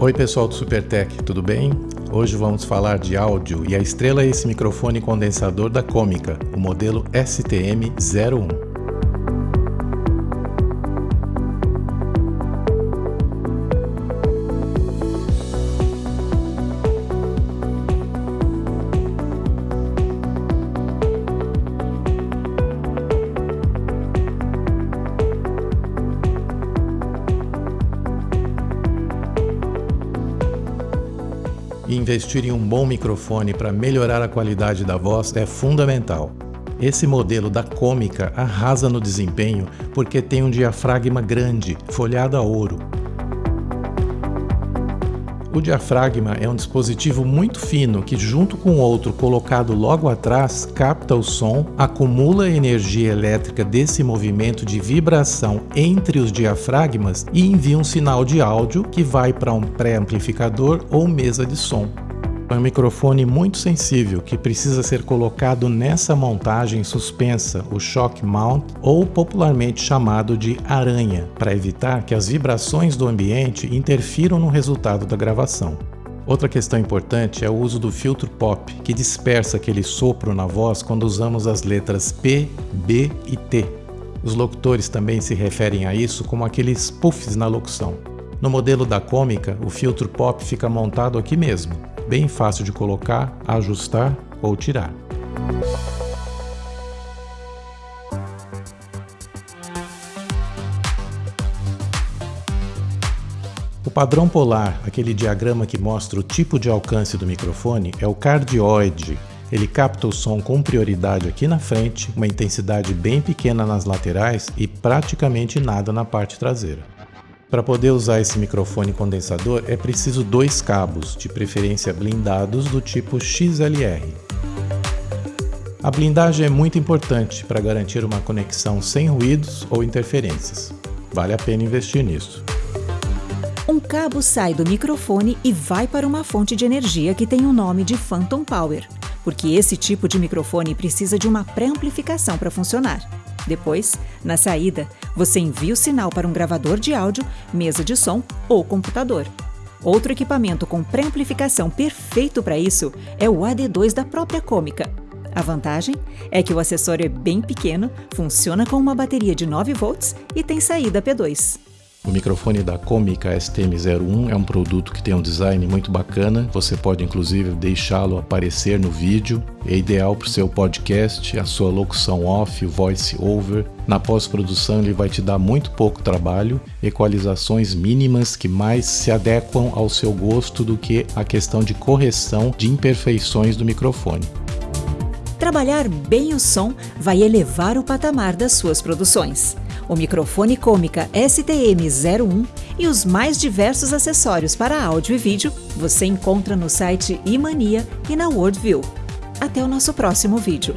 Oi pessoal do Supertech, tudo bem? Hoje vamos falar de áudio e a estrela é esse microfone condensador da Cômica, o modelo STM01. E investir em um bom microfone para melhorar a qualidade da voz é fundamental. Esse modelo da Cômica arrasa no desempenho porque tem um diafragma grande, folhado a ouro. O diafragma é um dispositivo muito fino que, junto com outro colocado logo atrás, capta o som, acumula a energia elétrica desse movimento de vibração entre os diafragmas e envia um sinal de áudio que vai para um pré-amplificador ou mesa de som. É um microfone muito sensível que precisa ser colocado nessa montagem suspensa, o shock mount, ou popularmente chamado de aranha, para evitar que as vibrações do ambiente interfiram no resultado da gravação. Outra questão importante é o uso do filtro pop, que dispersa aquele sopro na voz quando usamos as letras P, B e T. Os locutores também se referem a isso como aqueles puffs na locução. No modelo da cômica, o filtro pop fica montado aqui mesmo, bem fácil de colocar, ajustar ou tirar. O padrão polar, aquele diagrama que mostra o tipo de alcance do microfone, é o cardioide. Ele capta o som com prioridade aqui na frente, uma intensidade bem pequena nas laterais e praticamente nada na parte traseira. Para poder usar esse microfone condensador é preciso dois cabos, de preferência blindados do tipo XLR. A blindagem é muito importante para garantir uma conexão sem ruídos ou interferências. Vale a pena investir nisso. Um cabo sai do microfone e vai para uma fonte de energia que tem o nome de Phantom Power, porque esse tipo de microfone precisa de uma pré-amplificação para funcionar. Depois, na saída, você envia o sinal para um gravador de áudio, mesa de som ou computador. Outro equipamento com pré-amplificação perfeito para isso é o AD2 da própria Cômica. A vantagem é que o acessório é bem pequeno, funciona com uma bateria de 9 volts e tem saída P2. O microfone da Comica STM01 é um produto que tem um design muito bacana, você pode inclusive deixá-lo aparecer no vídeo, é ideal para o seu podcast, a sua locução off, o voice over. Na pós-produção ele vai te dar muito pouco trabalho, equalizações mínimas que mais se adequam ao seu gosto do que a questão de correção de imperfeições do microfone. Trabalhar bem o som vai elevar o patamar das suas produções o microfone cômica STM01 e os mais diversos acessórios para áudio e vídeo você encontra no site Imania e na Worldview. Até o nosso próximo vídeo.